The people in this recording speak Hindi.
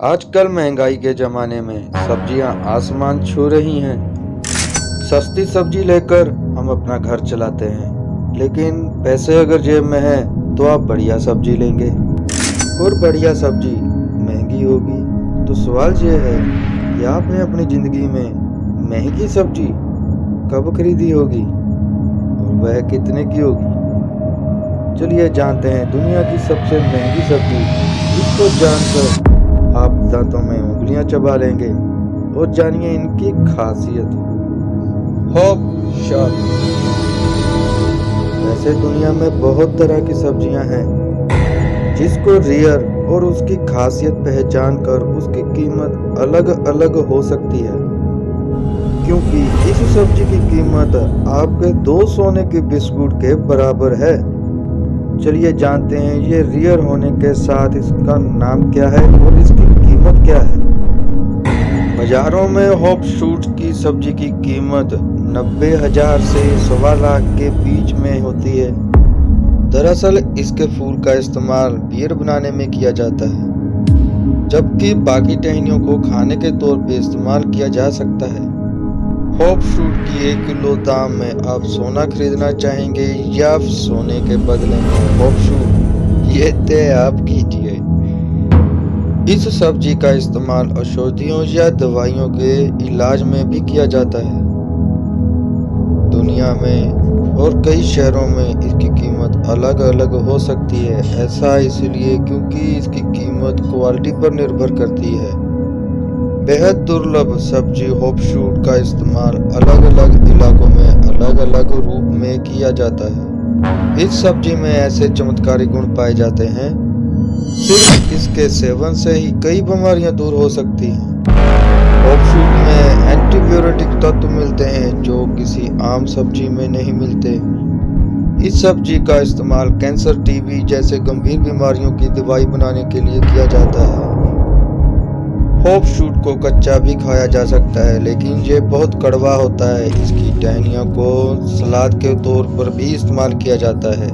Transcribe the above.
आजकल महँगाई के ज़माने में सब्ज़ियाँ आसमान छू रही हैं। सस्ती सब्ज़ी लेकर हम अपना घर चलाते हैं। लेकिन पैसे अगर जेब में हैं तो आप बढ़िया सब्ज़ी लेंगे। और बढ़िया सब्ज़ी महँगी होगी। तो सवाल ये है कि आपने अपनी ज़िंदगी में महँगी सब्ज़ी कब खरीदी होगी और वह कितने की होगी? चलिए जानते हैं दुनिया की सबसे महँगी सब्ज़ी, इसको जानकर दांतों में उंगलियाँ चबा लेंगे और जानिए इनकी खासियत। हॉप शॉप वैसे दुनिया में बहुत तरह की सब्ज़ियाँ हैं, जिसको रियर और उसकी खासियत पहचान कर उसकी कीमत अलग अलग हो सकती है। क्योंकि इस सब्ज़ी की कीमत आपके दो सोने के बिस्कुट के बराबर है। चलिए जानते हैं ये रियर होने के साथ इसका नाम क्या है और इसकी कीमत क्या है? बाजारों में हॉप शूट की सब्ज़ी की कीमत नब्बे हज़ार से सवा लाख के बीच में होती है। दरअसल इसके फूल का इस्तेमाल बियर बनाने में किया जाता है, जबकि बाकी टहनियों को खाने के तौर पे इस्तेमाल किया जा सकता है। हॉप फ्रूट की एक किलो दाम में आप सोना खरीदना चाहेंगे या सोने के बदले में हॉप फ्रूट ये तय आप कीजिए। इस सब्ज़ी का इस्तेमाल औषधियों या दवाइयों के इलाज में भी किया जाता है। दुनिया में और कई शहरों में इसकी कीमत अलग अलग हो सकती है, ऐसा इसलिए क्योंकि इसकी कीमत क्वालिटी पर निर्भर करती है। बेहद दुर्लभ सब्ज़ी होपशूट का इस्तेमाल अलग अलग इलाकों में अलग अलग रूप में किया जाता है। इस सब्ज़ी में ऐसे चमत्कारी गुण पाए जाते हैं सिर्फ़ इसके सेवन से ही कई बीमारियाँ दूर हो सकती हैं। होपशूट में एंटीबायोटिक तत्व मिलते हैं जो किसी आम सब्ज़ी में नहीं मिलते। इस सब्ज़ी का इस्तेमाल कैंसर टीबी जैसे गंभीर बीमारियों की दवाई बनाने के लिए किया जाता है। होप शूट को कच्चा भी खाया जा सकता है, लेकिन ये बहुत कड़वा होता है। इसकी टहनियों को सलाद के तौर पर भी इस्तेमाल किया जाता है।